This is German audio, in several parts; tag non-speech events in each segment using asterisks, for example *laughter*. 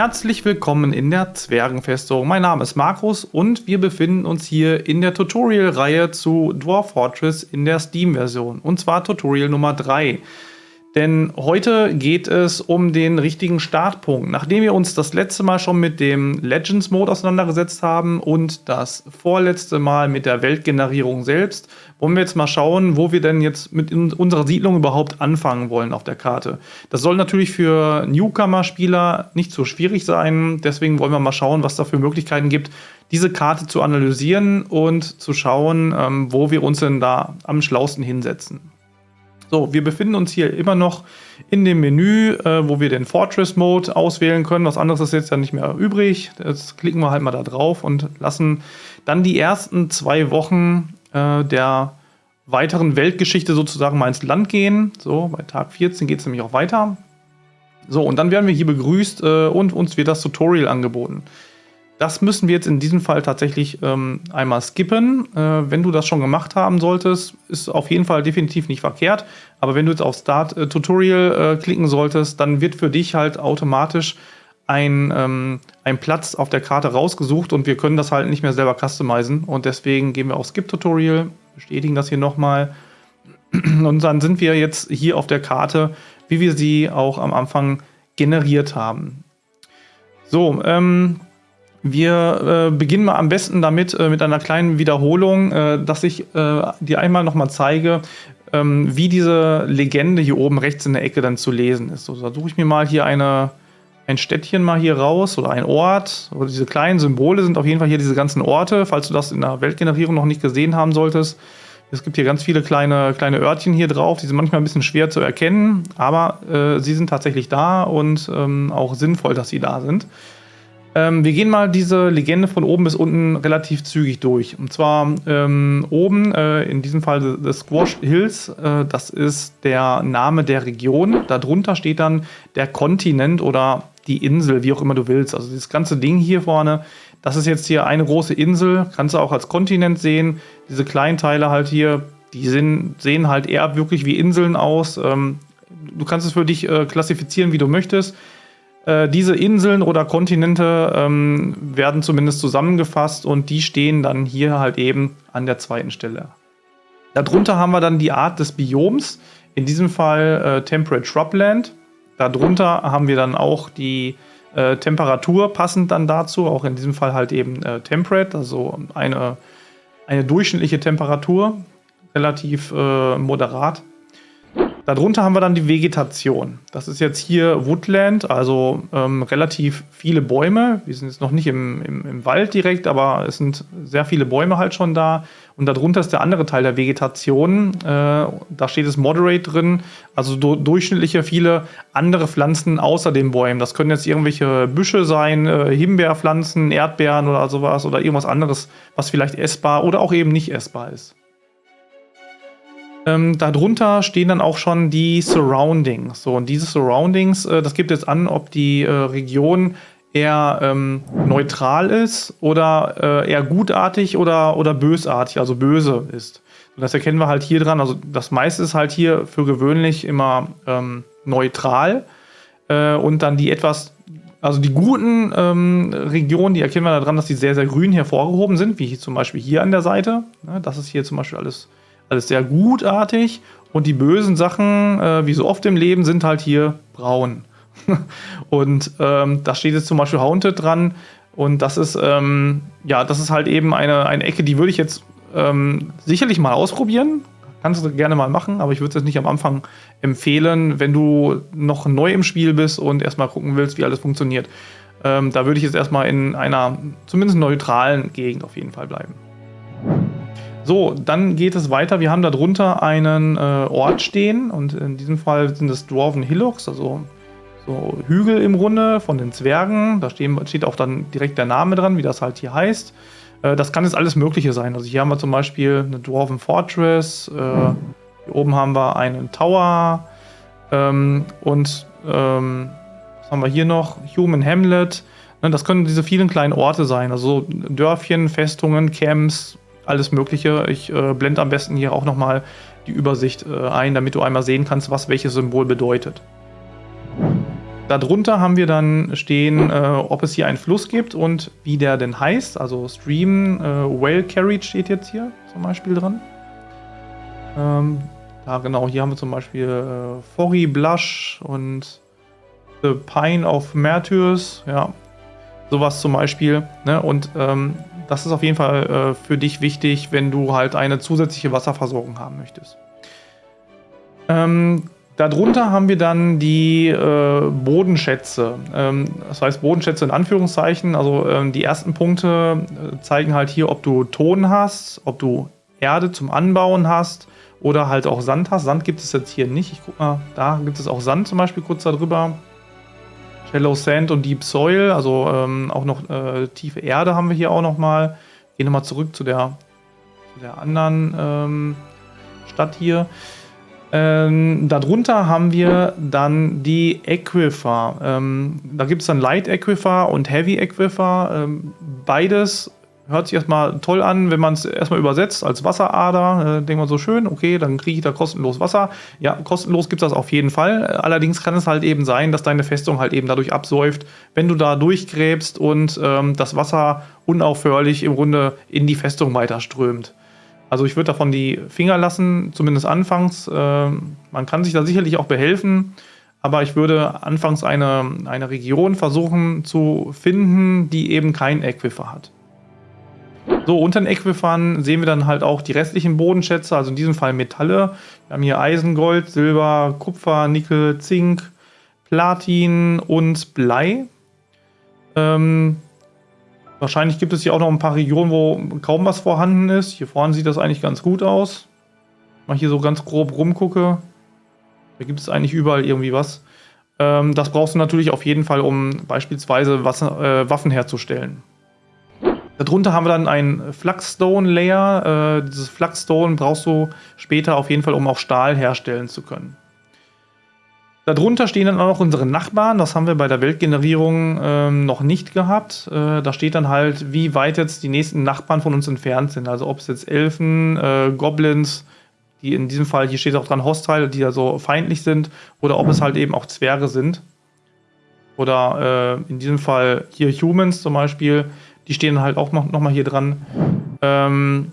Herzlich willkommen in der Zwergenfestung. Mein Name ist Markus und wir befinden uns hier in der Tutorial-Reihe zu Dwarf Fortress in der Steam-Version. Und zwar Tutorial Nummer 3. Denn heute geht es um den richtigen Startpunkt. Nachdem wir uns das letzte Mal schon mit dem Legends Mode auseinandergesetzt haben und das vorletzte Mal mit der Weltgenerierung selbst, wollen wir jetzt mal schauen, wo wir denn jetzt mit unserer Siedlung überhaupt anfangen wollen auf der Karte. Das soll natürlich für Newcomer-Spieler nicht so schwierig sein. Deswegen wollen wir mal schauen, was da für Möglichkeiten gibt, diese Karte zu analysieren und zu schauen, ähm, wo wir uns denn da am schlausten hinsetzen. So, wir befinden uns hier immer noch in dem Menü, äh, wo wir den Fortress Mode auswählen können. Was anderes ist jetzt ja nicht mehr übrig. Jetzt klicken wir halt mal da drauf und lassen dann die ersten zwei Wochen äh, der weiteren Weltgeschichte sozusagen mal ins Land gehen. So, bei Tag 14 geht es nämlich auch weiter. So, und dann werden wir hier begrüßt äh, und uns wird das Tutorial angeboten. Das müssen wir jetzt in diesem Fall tatsächlich ähm, einmal skippen. Äh, wenn du das schon gemacht haben solltest, ist auf jeden Fall definitiv nicht verkehrt. Aber wenn du jetzt auf Start äh, Tutorial äh, klicken solltest, dann wird für dich halt automatisch ein, ähm, ein Platz auf der Karte rausgesucht und wir können das halt nicht mehr selber customizen. Und deswegen gehen wir auf Skip Tutorial, bestätigen das hier nochmal. *clears throat* Und dann sind wir jetzt hier auf der Karte, wie wir sie auch am Anfang generiert haben. So, ähm, wir äh, beginnen mal am besten damit, äh, mit einer kleinen Wiederholung, äh, dass ich äh, dir einmal nochmal zeige, ähm, wie diese Legende hier oben rechts in der Ecke dann zu lesen ist. So, da suche ich mir mal hier eine, ein Städtchen mal hier raus oder ein Ort. Oder diese kleinen Symbole sind auf jeden Fall hier diese ganzen Orte, falls du das in der Weltgenerierung noch nicht gesehen haben solltest. Es gibt hier ganz viele kleine, kleine Örtchen hier drauf, die sind manchmal ein bisschen schwer zu erkennen, aber äh, sie sind tatsächlich da und ähm, auch sinnvoll, dass sie da sind. Ähm, wir gehen mal diese Legende von oben bis unten relativ zügig durch. Und zwar ähm, oben, äh, in diesem Fall The Squash Hills, äh, das ist der Name der Region. Darunter steht dann der Kontinent oder die Insel, wie auch immer du willst. Also dieses ganze Ding hier vorne, das ist jetzt hier eine große Insel, kannst du auch als Kontinent sehen. Diese kleinen Teile halt hier, die sind, sehen halt eher wirklich wie Inseln aus. Ähm, du kannst es für dich äh, klassifizieren, wie du möchtest. Äh, diese Inseln oder Kontinente ähm, werden zumindest zusammengefasst und die stehen dann hier halt eben an der zweiten Stelle. Darunter haben wir dann die Art des Bioms, in diesem Fall äh, Temperate Shrubland. Darunter haben wir dann auch die äh, Temperatur passend dann dazu, auch in diesem Fall halt eben äh, Temperate, also eine, eine durchschnittliche Temperatur, relativ äh, moderat. Darunter haben wir dann die Vegetation. Das ist jetzt hier Woodland, also ähm, relativ viele Bäume. Wir sind jetzt noch nicht im, im, im, Wald direkt, aber es sind sehr viele Bäume halt schon da. Und darunter ist der andere Teil der Vegetation. Äh, da steht es Moderate drin, also do, durchschnittliche viele andere Pflanzen außer den Bäumen. Das können jetzt irgendwelche Büsche sein, äh, Himbeerpflanzen, Erdbeeren oder sowas oder irgendwas anderes, was vielleicht essbar oder auch eben nicht essbar ist. Ähm, darunter stehen dann auch schon die Surroundings. So, und diese Surroundings, äh, das gibt jetzt an, ob die äh, Region eher ähm, neutral ist oder äh, eher gutartig oder, oder bösartig, also böse ist. Und das erkennen wir halt hier dran. Also das meiste ist halt hier für gewöhnlich immer ähm, neutral. Äh, und dann die etwas, also die guten ähm, Regionen, die erkennen wir daran, dass die sehr, sehr grün hervorgehoben sind, wie zum Beispiel hier an der Seite. Das ist hier zum Beispiel alles alles sehr gutartig und die bösen Sachen, äh, wie so oft im Leben, sind halt hier braun. *laughs* und ähm, da steht jetzt zum Beispiel Haunted dran und das ist, ähm, ja, das ist halt eben eine, eine Ecke, die würde ich jetzt ähm, sicherlich mal ausprobieren. Kannst du gerne mal machen, aber ich würde es jetzt nicht am Anfang empfehlen, wenn du noch neu im Spiel bist und erstmal gucken willst, wie alles funktioniert. Ähm, da würde ich jetzt erstmal in einer zumindest neutralen Gegend auf jeden Fall bleiben. So, dann geht es weiter. Wir haben darunter einen äh, Ort stehen und in diesem Fall sind es Dwarven Hillocks, also so Hügel im Grunde von den Zwergen. Da stehen, steht auch dann direkt der Name dran, wie das halt hier heißt. Äh, das kann jetzt alles Mögliche sein. Also hier haben wir zum Beispiel eine Dwarven Fortress, äh, hier oben haben wir einen Tower ähm, und ähm, was haben wir hier noch? Human Hamlet. Ne, das können diese vielen kleinen Orte sein, also Dörfchen, Festungen, Camps, alles Mögliche. Ich äh, blende am besten hier auch nochmal die Übersicht äh, ein, damit du einmal sehen kannst, was welches Symbol bedeutet. Darunter haben wir dann stehen, äh, ob es hier einen Fluss gibt und wie der denn heißt. Also Stream äh, Well Carried steht jetzt hier zum Beispiel dran. Ähm, da genau, hier haben wir zum Beispiel äh, Forry Blush und The Pine of Martyrs. Ja, sowas zum Beispiel. Ne? Und ähm, das ist auf jeden Fall äh, für dich wichtig, wenn du halt eine zusätzliche Wasserversorgung haben möchtest. Ähm, Darunter haben wir dann die äh, Bodenschätze. Ähm, das heißt Bodenschätze in Anführungszeichen. Also ähm, die ersten Punkte äh, zeigen halt hier, ob du Ton hast, ob du Erde zum Anbauen hast oder halt auch Sand hast. Sand gibt es jetzt hier nicht. Ich guck mal, da gibt es auch Sand zum Beispiel kurz darüber. Shallow Sand und Deep Soil, also ähm, auch noch äh, tiefe Erde haben wir hier auch nochmal. Gehen nochmal zurück zu der, zu der anderen ähm, Stadt hier. Ähm, darunter haben wir dann die Aquifer. Ähm, da gibt es dann Light Aquifer und Heavy Aquifer. Ähm, beides hört sich erstmal toll an, wenn man es erstmal übersetzt als Wasserader. Äh, denkt man so schön, okay, dann kriege ich da kostenlos Wasser. Ja, kostenlos gibt es das auf jeden Fall. Allerdings kann es halt eben sein, dass deine Festung halt eben dadurch absäuft, wenn du da durchgräbst und ähm, das Wasser unaufhörlich im Grunde in die Festung weiterströmt. Also ich würde davon die Finger lassen, zumindest anfangs. Äh, man kann sich da sicherlich auch behelfen, aber ich würde anfangs eine, eine Region versuchen zu finden, die eben kein Aquifer hat. So, unter den Äquifern sehen wir dann halt auch die restlichen Bodenschätze, also in diesem Fall Metalle. Wir haben hier Eisen, Gold, Silber, Kupfer, Nickel, Zink, Platin und Blei. Ähm, Wahrscheinlich gibt es hier auch noch ein paar Regionen, wo kaum was vorhanden ist. Hier vorne sieht das eigentlich ganz gut aus. Mal hier so ganz grob rumgucke. Da gibt es eigentlich überall irgendwie was. Ähm, das brauchst du natürlich auf jeden Fall, um beispielsweise Wasser, äh, Waffen herzustellen. Darunter haben wir dann ein Flagstone Layer. Äh, dieses Flagstone brauchst du später auf jeden Fall, um auch Stahl herstellen zu können. Darunter stehen dann auch noch unsere Nachbarn. Das haben wir bei der Weltgenerierung ähm, noch nicht gehabt. Äh, da steht dann halt, wie weit jetzt die nächsten Nachbarn von uns entfernt sind. Also ob es jetzt Elfen, äh, Goblins, die in diesem Fall, hier steht auch dran Hostile, die ja so feindlich sind, oder ob es halt eben auch Zwerge sind. Oder äh, in diesem Fall hier Humans zum Beispiel, die stehen halt auch noch, noch mal hier dran. Ähm,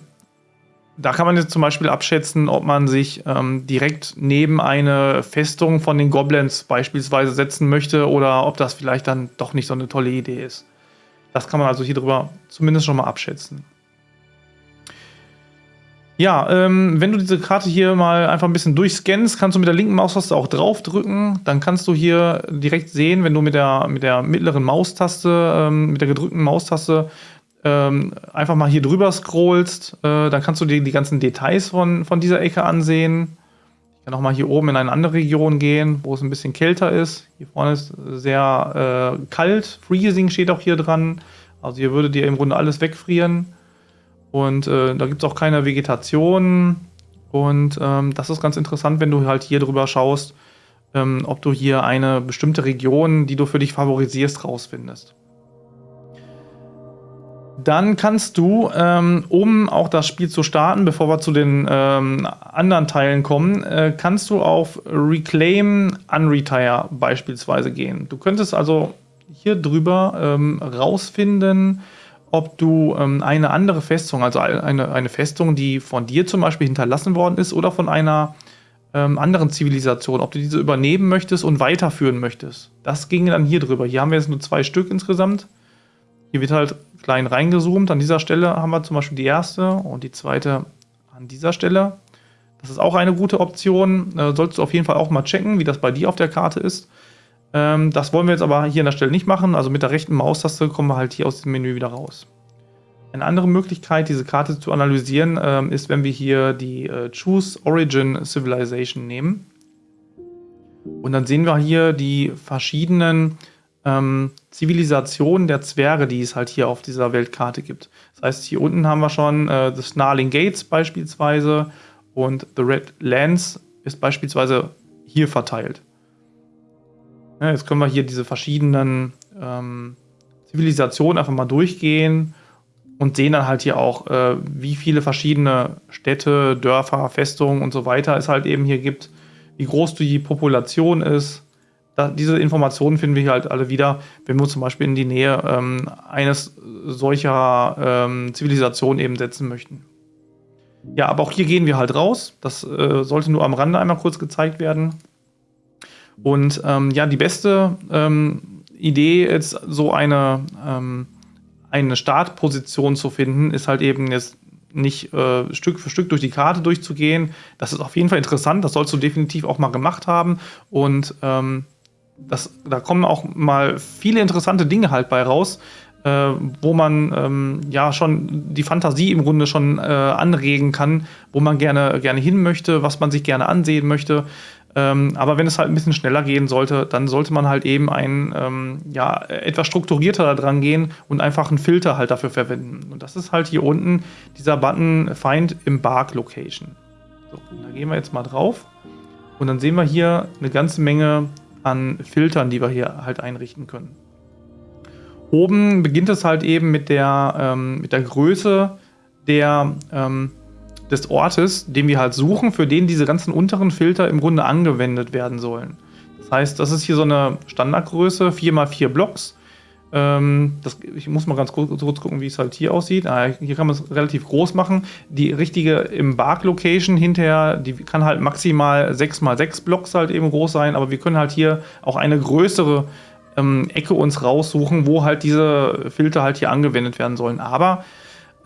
da kann man jetzt zum Beispiel abschätzen, ob man sich ähm, direkt neben eine Festung von den Goblins beispielsweise setzen möchte oder ob das vielleicht dann doch nicht so eine tolle Idee ist. Das kann man also hier drüber zumindest schon mal abschätzen. Ja, ähm, wenn du diese Karte hier mal einfach ein bisschen durchscannst, kannst du mit der linken Maustaste auch draufdrücken. Dann kannst du hier direkt sehen, wenn du mit der, mit der mittleren Maustaste, ähm, mit der gedrückten Maustaste ähm, einfach mal hier drüber scrollst, äh, dann kannst du dir die ganzen Details von, von dieser Ecke ansehen. Ich kann auch mal hier oben in eine andere Region gehen, wo es ein bisschen kälter ist. Hier vorne ist sehr äh, kalt. Freezing steht auch hier dran. Also hier würde dir im Grunde alles wegfrieren. Und äh, da gibt es auch keine Vegetation. Und ähm, das ist ganz interessant, wenn du halt hier drüber schaust, ähm, ob du hier eine bestimmte Region, die du für dich favorisierst, rausfindest. Dann kannst du, ähm, um auch das Spiel zu starten, bevor wir zu den ähm, anderen Teilen kommen, äh, kannst du auf Reclaim Unretire beispielsweise gehen. Du könntest also hier drüber ähm, rausfinden, ob du ähm, eine andere Festung, also eine, eine Festung, die von dir zum Beispiel hinterlassen worden ist oder von einer ähm, anderen Zivilisation, ob du diese übernehmen möchtest und weiterführen möchtest. Das ging dann hier drüber. Hier haben wir jetzt nur zwei Stück insgesamt. Hier wird halt klein reingezoomt. An dieser Stelle haben wir zum Beispiel die erste und die zweite an dieser Stelle. Das ist auch eine gute Option. Äh, solltest du auf jeden Fall auch mal checken, wie das bei dir auf der Karte ist. Ähm, das wollen wir jetzt aber hier an der Stelle nicht machen. Also mit der rechten Maustaste kommen wir halt hier aus dem Menü wieder raus. Eine andere Möglichkeit, diese Karte zu analysieren, ähm, ist, wenn wir hier die äh, Choose Origin Civilization nehmen. Und dann sehen wir hier die verschiedenen ähm, Zivilisation der Zwerge, die es halt hier auf dieser Weltkarte gibt. Das heißt, hier unten haben wir schon äh, The Snarling Gates beispielsweise und The Red Lands ist beispielsweise hier verteilt. Ja, jetzt können wir hier diese verschiedenen ähm, Zivilisationen einfach mal durchgehen und sehen dann halt hier auch, äh, wie viele verschiedene Städte, Dörfer, Festungen und so weiter es halt eben hier gibt, wie groß die Population ist, da, diese Informationen finden wir hier halt alle wieder, wenn wir zum Beispiel in die Nähe ähm, eines solcher ähm, Zivilisationen eben setzen möchten. Ja, aber auch hier gehen wir halt raus. Das äh, sollte nur am Rande einmal kurz gezeigt werden. Und ähm, ja, die beste ähm, Idee, jetzt so eine, ähm, eine Startposition zu finden, ist halt eben jetzt nicht äh, Stück für Stück durch die Karte durchzugehen. Das ist auf jeden Fall interessant, das sollst du definitiv auch mal gemacht haben. Und ähm, das, da kommen auch mal viele interessante Dinge halt bei raus, äh, wo man ähm, ja schon die Fantasie im Grunde schon äh, anregen kann, wo man gerne, gerne hin möchte, was man sich gerne ansehen möchte. Ähm, aber wenn es halt ein bisschen schneller gehen sollte, dann sollte man halt eben ein, ähm, ja, etwas strukturierter da dran gehen und einfach einen Filter halt dafür verwenden. Und das ist halt hier unten dieser Button Find Embark Location. So, da gehen wir jetzt mal drauf. Und dann sehen wir hier eine ganze Menge an Filtern, die wir hier halt einrichten können. Oben beginnt es halt eben mit der, ähm, mit der Größe der, ähm, des Ortes, den wir halt suchen, für den diese ganzen unteren Filter im Grunde angewendet werden sollen. Das heißt, das ist hier so eine Standardgröße, 4x4 Blocks. Ähm, das, ich muss mal ganz kurz, kurz, gucken, wie es halt hier aussieht. Ah, hier kann man es relativ groß machen. Die richtige im Bark-Location hinterher, die kann halt maximal 6x6 Blocks halt eben groß sein, aber wir können halt hier auch eine größere ähm, Ecke uns raussuchen, wo halt diese Filter halt hier angewendet werden sollen. Aber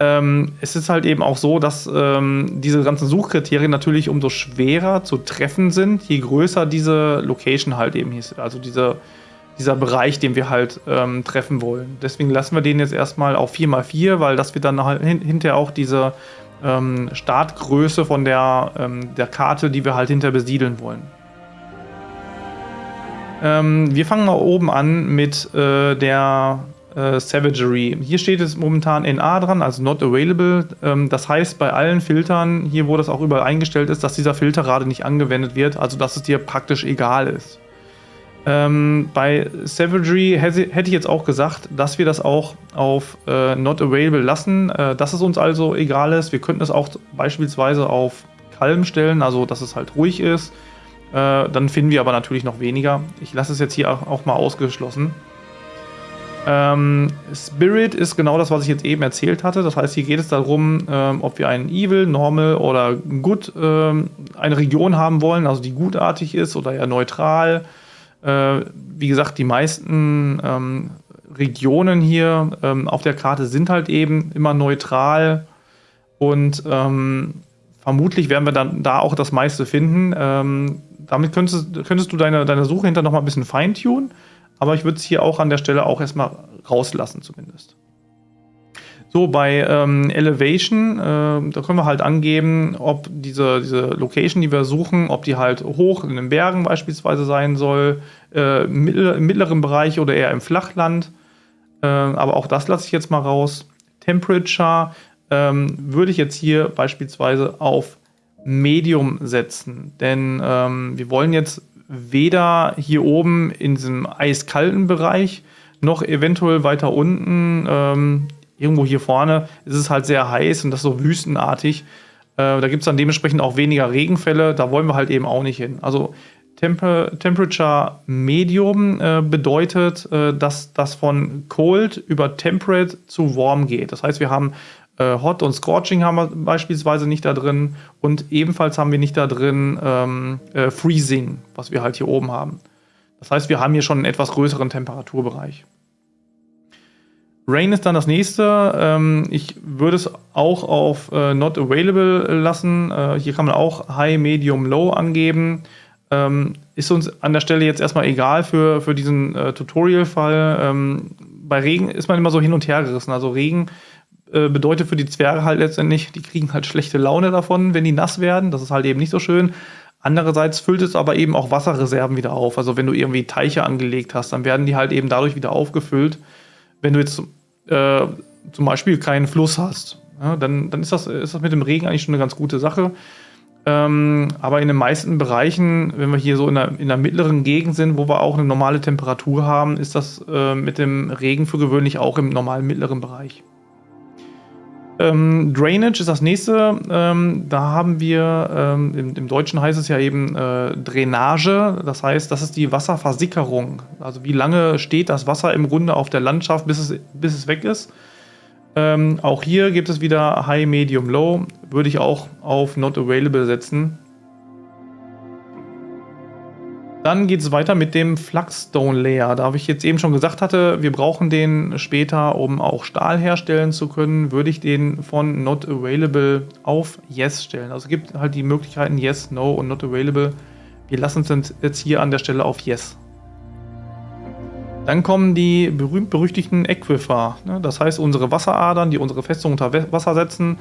ähm, es ist halt eben auch so, dass ähm, diese ganzen Suchkriterien natürlich umso schwerer zu treffen sind, je größer diese Location halt eben ist. Also diese, dieser Bereich, den wir halt ähm, treffen wollen. Deswegen lassen wir den jetzt erstmal auf 4x4, weil das wird dann halt hin hinterher auch diese ähm, Startgröße von der, ähm, der Karte, die wir halt hinter besiedeln wollen. Ähm, wir fangen mal oben an mit äh, der äh, Savagery. Hier steht es momentan NA dran, also not available. Ähm, das heißt bei allen Filtern, hier wo das auch überall eingestellt ist, dass dieser Filter gerade nicht angewendet wird, also dass es dir praktisch egal ist. Ähm, bei Savagery hätte ich jetzt auch gesagt, dass wir das auch auf äh, Not Available lassen, äh, dass es uns also egal ist. Wir könnten es auch beispielsweise auf Kalm stellen, also dass es halt ruhig ist. Äh, dann finden wir aber natürlich noch weniger. Ich lasse es jetzt hier auch mal ausgeschlossen. Ähm, Spirit ist genau das, was ich jetzt eben erzählt hatte. Das heißt, hier geht es darum, ähm, ob wir einen Evil, Normal oder Good ähm, eine Region haben wollen, also die gutartig ist oder eher neutral. Äh, wie gesagt, die meisten ähm, Regionen hier ähm, auf der Karte sind halt eben immer neutral und ähm, vermutlich werden wir dann da auch das meiste finden. damit könntest, könntest du deine, deine Suche hinter noch mal ein bisschen feintunen. Aber ich würde es hier auch an der Stelle auch erstmal rauslassen zumindest. So, bei ähm, Elevation, äh, da können wir halt angeben, ob diese, diese Location, die wir suchen, ob die halt hoch in den Bergen beispielsweise sein soll, äh, im mittleren Bereich oder eher im Flachland. Äh, aber auch das lasse ich jetzt mal raus. Temperature ähm, würde ich jetzt hier beispielsweise auf Medium setzen, denn ähm, wir wollen jetzt weder hier oben in diesem eiskalten Bereich noch eventuell weiter unten, ähm, irgendwo hier vorne, ist es halt sehr heiß und das so wüstenartig. Äh, da gibt es dann dementsprechend auch weniger Regenfälle, da wollen wir halt eben auch nicht hin. Also Temper Temperature Medium äh, bedeutet, äh, dass das von Cold über Temperate zu Warm geht. Das heißt, wir haben Hot und Scorching haben wir beispielsweise nicht da drin und ebenfalls haben wir nicht da drin ähm, äh, Freezing, was wir halt hier oben haben. Das heißt, wir haben hier schon einen etwas größeren Temperaturbereich. Rain ist dann das nächste. Ähm, ich würde es auch auf äh, Not Available lassen. Äh, hier kann man auch High, Medium, Low angeben. Ähm, ist uns an der Stelle jetzt erstmal egal für, für diesen äh, Tutorial-Fall. Ähm, bei Regen ist man immer so hin und her gerissen. Also Regen äh, bedeutet für die Zwerge halt letztendlich, die kriegen halt schlechte Laune davon, wenn die nass werden. Das ist halt eben nicht so schön. Andererseits füllt es aber eben auch Wasserreserven wieder auf. Also wenn du irgendwie Teiche angelegt hast, dann werden die halt eben dadurch wieder aufgefüllt. Wenn du jetzt äh, zum Beispiel keinen Fluss hast, ja, dann, dann ist, das, ist das mit dem Regen eigentlich schon eine ganz gute Sache. Ähm, aber in den meisten Bereichen, wenn wir hier so in der, in der mittleren Gegend sind, wo wir auch eine normale Temperatur haben, ist das äh, mit dem Regen für gewöhnlich auch im normalen mittleren Bereich. Ähm, Drainage ist das nächste. Ähm, da haben wir, ähm, im, im, Deutschen heißt es ja eben äh, Drainage. Das heißt, das ist die Wasserversickerung. Also wie lange steht das Wasser im Grunde auf der Landschaft, bis es, bis es weg ist. Ähm, auch hier gibt es wieder High, Medium, Low. Würde ich auch auf Not Available setzen. Dann geht es weiter mit dem Flagstone Layer. Da ich jetzt eben schon gesagt hatte, wir brauchen den später, um auch Stahl herstellen zu können, würde ich den von Not Available auf Yes stellen. Also es gibt halt die Möglichkeiten Yes, No und Not Available. Wir lassen es jetzt hier an der Stelle auf Yes. Dann kommen die berühmt-berüchtigten Aquifer. Ne? Das heißt, unsere Wasseradern, die unsere Festung unter Wasser setzen,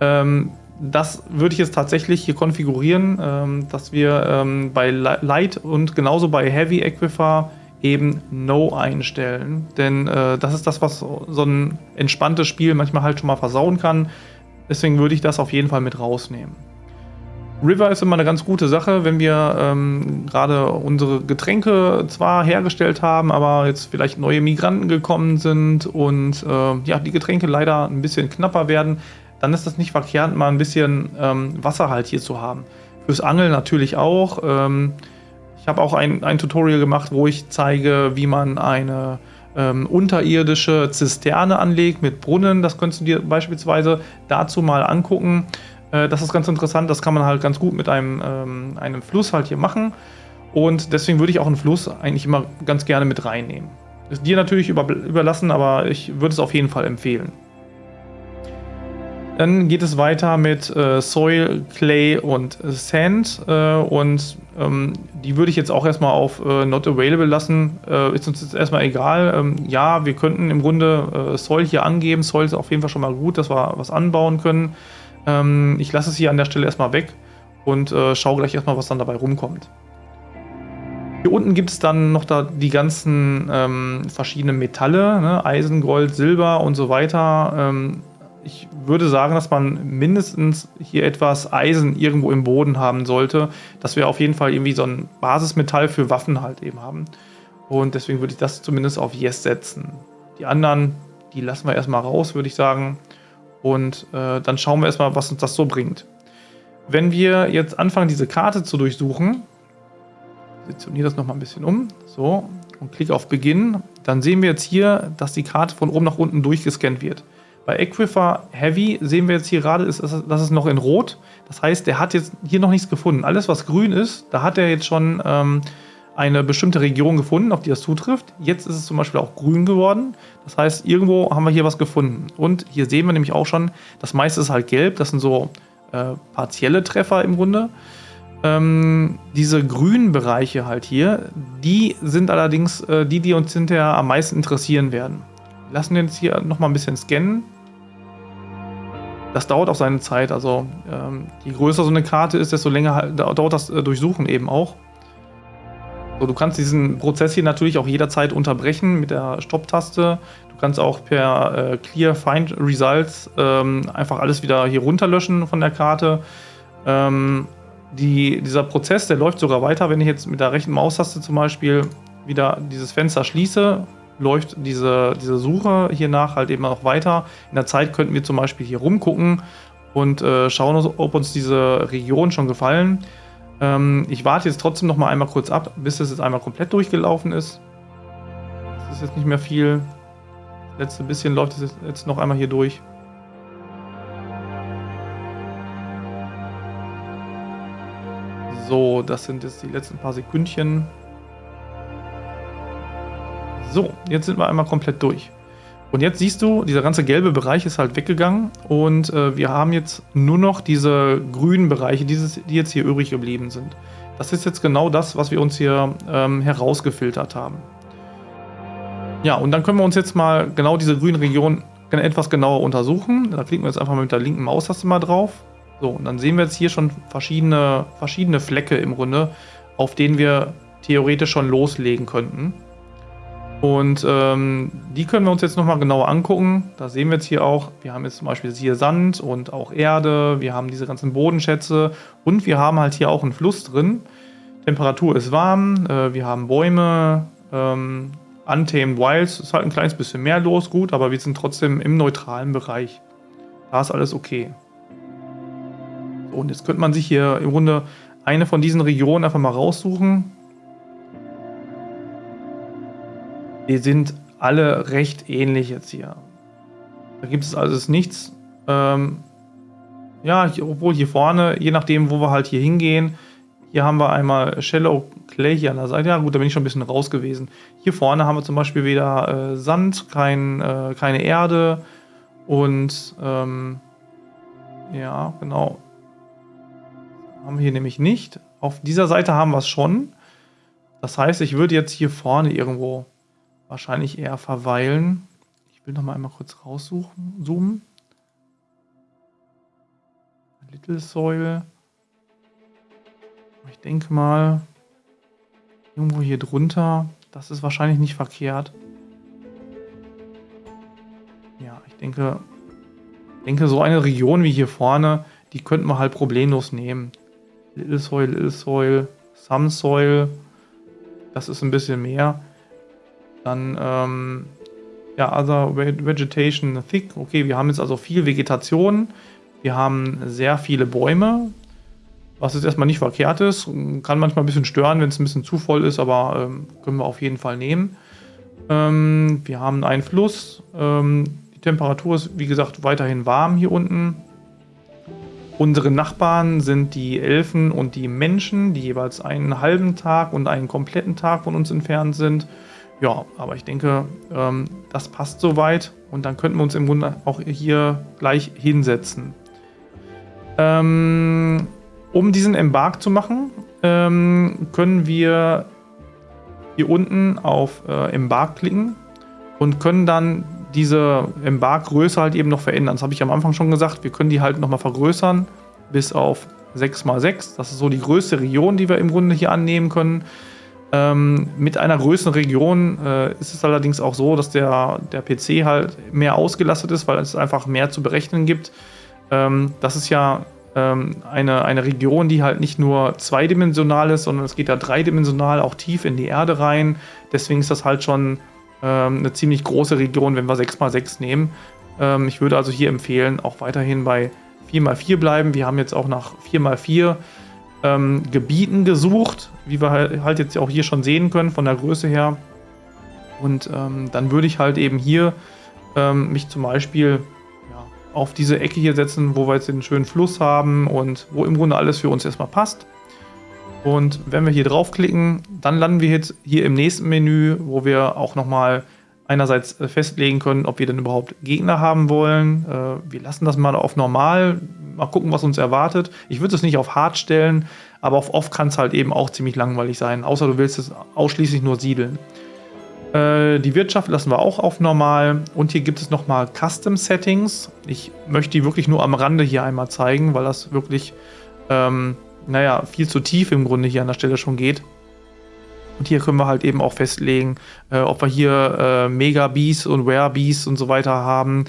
ähm, das würde ich jetzt tatsächlich hier konfigurieren, ähm, dass wir ähm, bei Light und genauso bei Heavy Aquifer eben No einstellen. Denn äh, das ist das, was so ein entspanntes Spiel manchmal halt schon mal versauen kann. Deswegen würde ich das auf jeden Fall mit rausnehmen. River ist immer eine ganz gute Sache, wenn wir ähm, gerade unsere Getränke zwar hergestellt haben, aber jetzt vielleicht neue Migranten gekommen sind und äh, ja, die Getränke leider ein bisschen knapper werden, dann ist das nicht verkehrt, mal ein bisschen ähm, Wasser halt hier zu haben. Fürs Angeln natürlich auch. Ähm, ich habe auch ein, ein Tutorial gemacht, wo ich zeige, wie man eine ähm, unterirdische Zisterne anlegt mit Brunnen. Das könntest du dir beispielsweise dazu mal angucken. Äh, das ist ganz interessant. Das kann man halt ganz gut mit einem, ähm, einem Fluss halt hier machen. Und deswegen würde ich auch einen Fluss eigentlich immer ganz gerne mit reinnehmen. Ist dir natürlich über, überlassen, aber ich würde es auf jeden Fall empfehlen. Dann geht es weiter mit äh, Soil, Clay und Sand. Äh, und ähm, die würde ich jetzt auch erstmal auf äh, Not Available lassen. Äh, ist uns jetzt erstmal egal. Ähm, ja, wir könnten im Grunde äh, Soil hier angeben. Soil ist auf jeden Fall schon mal gut, dass wir was anbauen können. Ähm, ich lasse es hier an der Stelle erstmal weg und äh, schaue gleich erstmal, was dann dabei rumkommt. Hier unten gibt es dann noch da die ganzen ähm, verschiedenen Metalle, ne? Eisen, Gold, Silber und so weiter. Ich würde sagen, dass man mindestens hier etwas Eisen irgendwo im Boden haben sollte, dass wir auf jeden Fall irgendwie so ein Basismetall für Waffen halt eben haben. Und deswegen würde ich das zumindest auf Yes setzen. Die anderen, die lassen wir erstmal raus, würde ich sagen. Und äh, dann schauen wir erstmal, was uns das so bringt. Wenn wir jetzt anfangen, diese Karte zu durchsuchen, positioniere das nochmal ein bisschen um, so, und klicke auf Beginn, dann sehen wir jetzt hier, dass die Karte von oben nach unten durchgescannt wird. Bei Aquifer Heavy sehen wir jetzt hier gerade, ist, das ist noch in Rot. Das heißt, der hat jetzt hier noch nichts gefunden. Alles, was grün ist, da hat er jetzt schon ähm, eine bestimmte Region gefunden, auf die das zutrifft. Jetzt ist es zum Beispiel auch grün geworden. Das heißt, irgendwo haben wir hier was gefunden. Und hier sehen wir nämlich auch schon, das meiste ist halt gelb. Das sind so äh, partielle Treffer im Grunde. Ähm, diese grünen Bereiche halt hier, die sind allerdings äh, die, die uns hinterher am meisten interessieren werden. Lassen wir jetzt hier nochmal ein bisschen scannen. Das dauert auch seine Zeit. Also ähm, je größer so eine Karte ist, desto länger dauert das äh, Durchsuchen eben auch. So, du kannst diesen Prozess hier natürlich auch jederzeit unterbrechen mit der Stopp-Taste. Du kannst auch per äh, Clear Find Results ähm, einfach alles wieder hier runterlöschen von der Karte. Ähm, die, dieser Prozess, der läuft sogar weiter, wenn ich jetzt mit der rechten Maustaste zum Beispiel wieder dieses Fenster schließe läuft diese, diese Suche hier nach halt eben noch weiter. In der Zeit könnten wir zum Beispiel hier rumgucken und äh, schauen, ob uns diese Region schon gefallen. Ähm, ich warte jetzt trotzdem noch mal einmal kurz ab, bis es jetzt einmal komplett durchgelaufen ist. Das ist jetzt nicht mehr viel. Das letzte bisschen läuft es jetzt noch einmal hier durch. So, das sind jetzt die letzten paar Sekündchen. So, jetzt sind wir einmal komplett durch. Und jetzt siehst du, dieser ganze gelbe Bereich ist halt weggegangen und äh, wir haben jetzt nur noch diese grünen Bereiche, dieses, die jetzt hier übrig geblieben sind. Das ist jetzt genau das, was wir uns hier ähm, herausgefiltert haben. Ja, und dann können wir uns jetzt mal genau diese grünen Regionen etwas genauer untersuchen. Da klicken wir jetzt einfach mal mit der linken Maustaste mal drauf. So, und dann sehen wir jetzt hier schon verschiedene, verschiedene Flecke im Grunde, auf denen wir theoretisch schon loslegen könnten. Und ähm, die können wir uns jetzt nochmal genauer angucken. Da sehen wir jetzt hier auch, wir haben jetzt zum Beispiel hier Sand und auch Erde, wir haben diese ganzen Bodenschätze und wir haben halt hier auch einen Fluss drin. Temperatur ist warm, äh, wir haben Bäume, ähm, Untamed Wilds ist halt ein kleines bisschen mehr los, gut, aber wir sind trotzdem im neutralen Bereich. Da ist alles okay. Und jetzt könnte man sich hier im Grunde eine von diesen Regionen einfach mal raussuchen. Die sind alle recht ähnlich jetzt hier. Da gibt es also nichts. Ähm, ja, obwohl hier vorne, je nachdem, wo wir halt hier hingehen, hier haben wir einmal Shallow Clay hier an der Seite. Ja gut, da bin ich schon ein bisschen raus gewesen. Hier vorne haben wir zum Beispiel wieder äh, Sand, kein, äh, keine Erde und ähm, ja, genau. Haben wir hier nämlich nicht. Auf dieser Seite haben wir es schon. Das heißt, ich würde jetzt hier vorne irgendwo wahrscheinlich eher verweilen. Ich will noch mal einmal kurz raussuchen, zoomen. Little Soil. Ich denke mal, irgendwo hier drunter, das ist wahrscheinlich nicht verkehrt. Ja, ich denke, denke so eine Region wie hier vorne, die könnten wir halt problemlos nehmen. Little Soil, Little Soil, Some Soil, das ist ein bisschen mehr. Dann, ähm, ja, Other Vegetation Thick. Okay, wir haben jetzt also viel Vegetation. Wir haben sehr viele Bäume, was jetzt erstmal nicht verkehrt ist. Kann manchmal ein bisschen stören, wenn es ein bisschen zu voll ist, aber ähm, können wir auf jeden Fall nehmen. Ähm, wir haben einen Fluss. Ähm, die Temperatur ist, wie gesagt, weiterhin warm hier unten. Unsere Nachbarn sind die Elfen und die Menschen, die jeweils einen halben Tag und einen kompletten Tag von uns entfernt sind. Ja, aber ich denke, ähm, das passt soweit und dann könnten wir uns im Grunde auch hier gleich hinsetzen. Ähm, um diesen Embark zu machen, ähm, können wir hier unten auf äh, Embark klicken und können dann diese Embark-Größe halt eben noch verändern. Das habe ich am Anfang schon gesagt. Wir können die halt nochmal vergrößern bis auf 6x6. Das ist so die größte Region, die wir im Grunde hier annehmen können. Ähm, mit einer größeren Region äh, ist es allerdings auch so, dass der, der PC halt mehr ausgelastet ist, weil es einfach mehr zu berechnen gibt. Ähm, das ist ja ähm, eine, eine Region, die halt nicht nur zweidimensional ist, sondern es geht ja dreidimensional auch tief in die Erde rein. Deswegen ist das halt schon ähm, eine ziemlich große Region, wenn wir 6x6 nehmen. Ähm, ich würde also hier empfehlen, auch weiterhin bei 4x4 bleiben. Wir haben jetzt auch nach 4x4 ähm, Gebieten gesucht, wie wir halt, jetzt auch hier schon sehen können von der Größe her. Und ähm, dann würde ich halt eben hier ähm, mich zum Beispiel auf diese Ecke hier setzen, wo wir jetzt den schönen Fluss haben und wo im Grunde alles für uns erstmal passt. Und wenn wir hier draufklicken, dann landen wir jetzt hier im nächsten Menü, wo wir auch nochmal einerseits äh, festlegen können, ob wir denn überhaupt Gegner haben wollen. Äh, wir lassen das mal auf normal, mal gucken, was uns erwartet. Ich würde es nicht auf hart stellen, aber auf off kann es halt eben auch ziemlich langweilig sein, außer du willst es ausschließlich nur siedeln. Äh, die Wirtschaft lassen wir auch auf normal. Und hier gibt es nochmal Custom Settings. Ich möchte die wirklich nur am Rande hier einmal zeigen, weil das wirklich, ähm, naja, viel zu tief im Grunde hier an der Stelle schon geht. Und hier können wir halt eben auch festlegen, äh, ob wir hier äh, Mega Bees und Rare Bees und so weiter haben.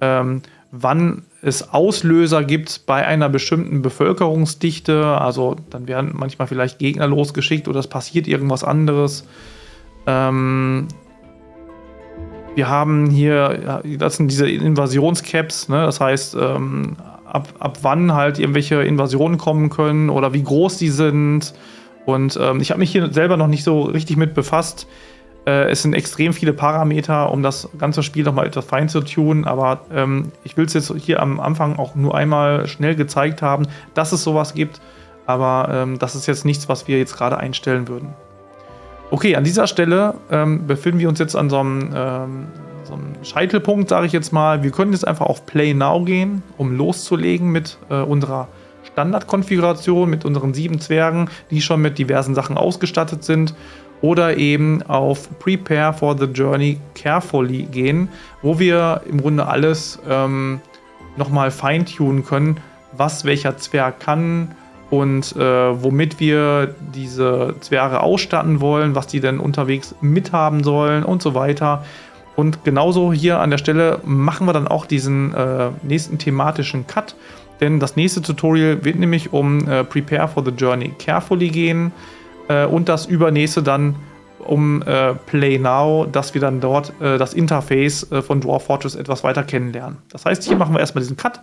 Ähm, wann es Auslöser gibt bei einer bestimmten Bevölkerungsdichte. Also dann werden manchmal vielleicht Gegner losgeschickt oder es passiert irgendwas anderes. Ähm, wir haben hier, das sind diese Invasionscaps, ne? das heißt, ähm, ab, ab wann halt irgendwelche Invasionen kommen können oder wie groß die sind. Und ähm, ich habe mich hier selber noch nicht so richtig mit befasst. Äh, es sind extrem viele Parameter, um das ganze Spiel nochmal etwas fein zu tun, aber ähm, ich will es jetzt hier am Anfang auch nur einmal schnell gezeigt haben, dass es sowas gibt, aber ähm, das ist jetzt nichts, was wir jetzt gerade einstellen würden. Okay, an dieser Stelle ähm, befinden wir uns jetzt an so einem, ähm, so einem Scheitelpunkt, sage ich jetzt mal. Wir können jetzt einfach auf Play Now gehen, um loszulegen mit äh, unserer Standardkonfiguration, mit unseren sieben Zwergen, die schon mit diversen Sachen ausgestattet sind. Oder eben auf Prepare for the Journey Carefully gehen, wo wir im Grunde alles ähm, nochmal feintunen können, was welcher Zwerg kann, und äh, womit wir diese Zwerge ausstatten wollen, was die denn unterwegs mithaben sollen und so weiter. Und genauso hier an der Stelle machen wir dann auch diesen äh, nächsten thematischen Cut, denn das nächste Tutorial wird nämlich um äh, Prepare for the Journey Carefully gehen äh, und das übernächste dann um äh, Play Now, dass wir dann dort äh, das Interface äh, von Dwarf Fortress etwas weiter kennenlernen. Das heißt, hier machen wir erstmal diesen Cut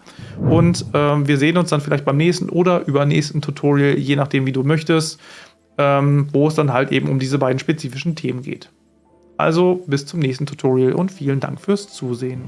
und ähm, wir sehen uns dann vielleicht beim nächsten oder übernächsten Tutorial, je nachdem, wie du möchtest, ähm, wo es dann halt eben um diese beiden spezifischen Themen geht. Also bis zum nächsten Tutorial und vielen Dank fürs Zusehen.